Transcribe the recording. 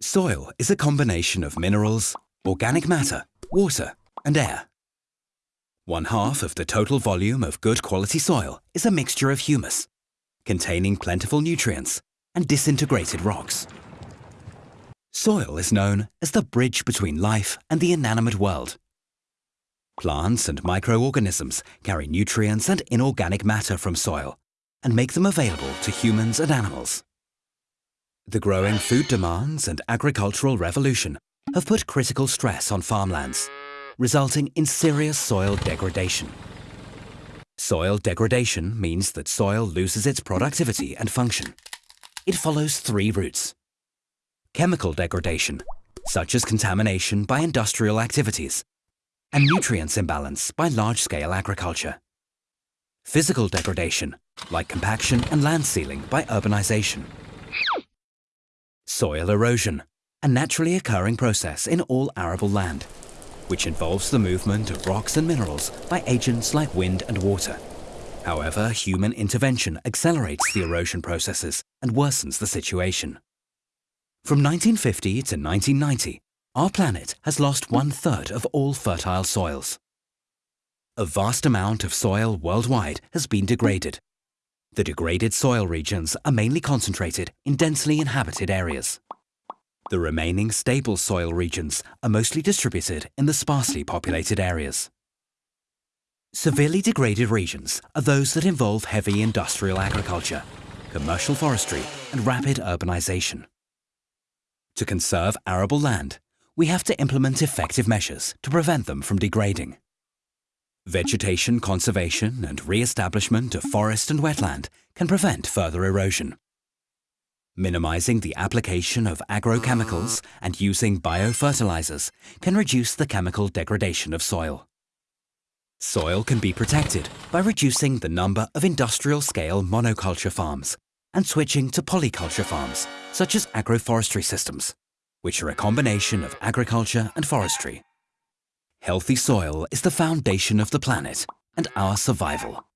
Soil is a combination of minerals, organic matter, water and air. One half of the total volume of good quality soil is a mixture of humus, containing plentiful nutrients and disintegrated rocks. Soil is known as the bridge between life and the inanimate world. Plants and microorganisms carry nutrients and inorganic matter from soil and make them available to humans and animals. The growing food demands and agricultural revolution have put critical stress on farmlands, resulting in serious soil degradation. Soil degradation means that soil loses its productivity and function. It follows three routes. Chemical degradation, such as contamination by industrial activities, and nutrients imbalance by large-scale agriculture. Physical degradation, like compaction and land sealing by urbanization. Soil erosion, a naturally occurring process in all arable land, which involves the movement of rocks and minerals by agents like wind and water. However, human intervention accelerates the erosion processes and worsens the situation. From 1950 to 1990, our planet has lost one-third of all fertile soils. A vast amount of soil worldwide has been degraded, the degraded soil regions are mainly concentrated in densely inhabited areas. The remaining stable soil regions are mostly distributed in the sparsely populated areas. Severely degraded regions are those that involve heavy industrial agriculture, commercial forestry and rapid urbanization. To conserve arable land, we have to implement effective measures to prevent them from degrading. Vegetation conservation and re-establishment of forest and wetland can prevent further erosion. Minimizing the application of agrochemicals and using biofertilizers can reduce the chemical degradation of soil. Soil can be protected by reducing the number of industrial-scale monoculture farms and switching to polyculture farms, such as agroforestry systems, which are a combination of agriculture and forestry. Healthy soil is the foundation of the planet and our survival.